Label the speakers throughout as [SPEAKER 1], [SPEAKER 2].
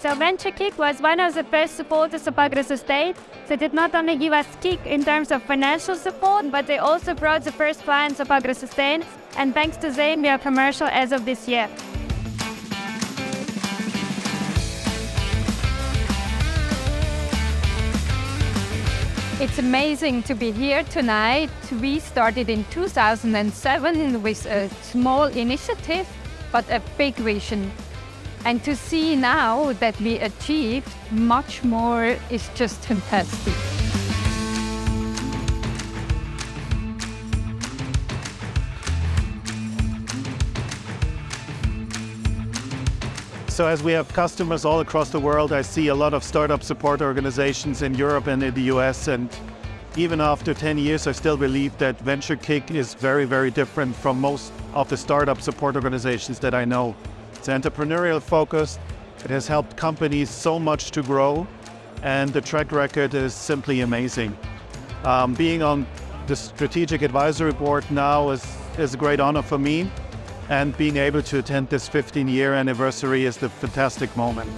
[SPEAKER 1] So VentureKick was one of the first supporters of AgroSustain. They did not only give us kick in terms of financial support, but they also brought the first clients of AgroSustain. And thanks to them, we are commercial as of this year.
[SPEAKER 2] It's amazing to be here tonight. We started in 2007 with a small initiative, but a big vision. And to see now that we achieved much more is just fantastic.
[SPEAKER 3] So as we have customers all across the world, I see a lot of startup support organizations in Europe and in the US. And even after 10 years, I still believe that VentureKick is very, very different from most of the startup support organizations that I know. It's entrepreneurial focused. It has helped companies so much to grow. And the track record is simply amazing. Um, being on the strategic advisory board now is, is a great honor for me and being able to attend this 15 year anniversary is the fantastic moment.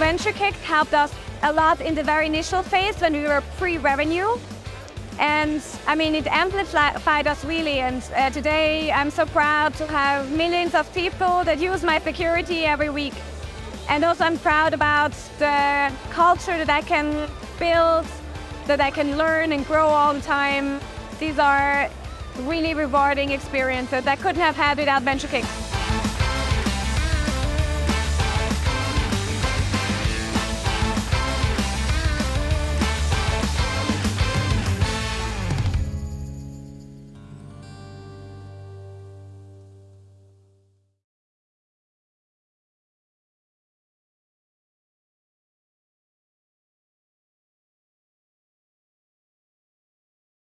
[SPEAKER 1] So VentureKick helped us a lot in the very initial phase when we were pre-revenue. And I mean, it amplified us really. And uh, today I'm so proud to have millions of people that use my security every week. And also I'm proud about the culture that I can build, that I can learn and grow all the time. These are really rewarding experiences that I couldn't have had without VentureKick.